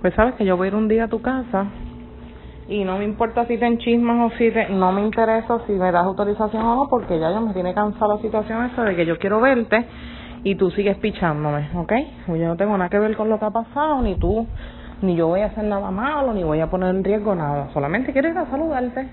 Pues sabes que yo voy a ir un día a tu casa y no me importa si te enchismas o si te, no me interesa si me das autorización o no porque ya yo me tiene cansada la situación esa de que yo quiero verte y tú sigues pichándome, ¿ok? Pues yo no tengo nada que ver con lo que ha pasado, ni tú, ni yo voy a hacer nada malo, ni voy a poner en riesgo nada, solamente quiero ir a saludarte.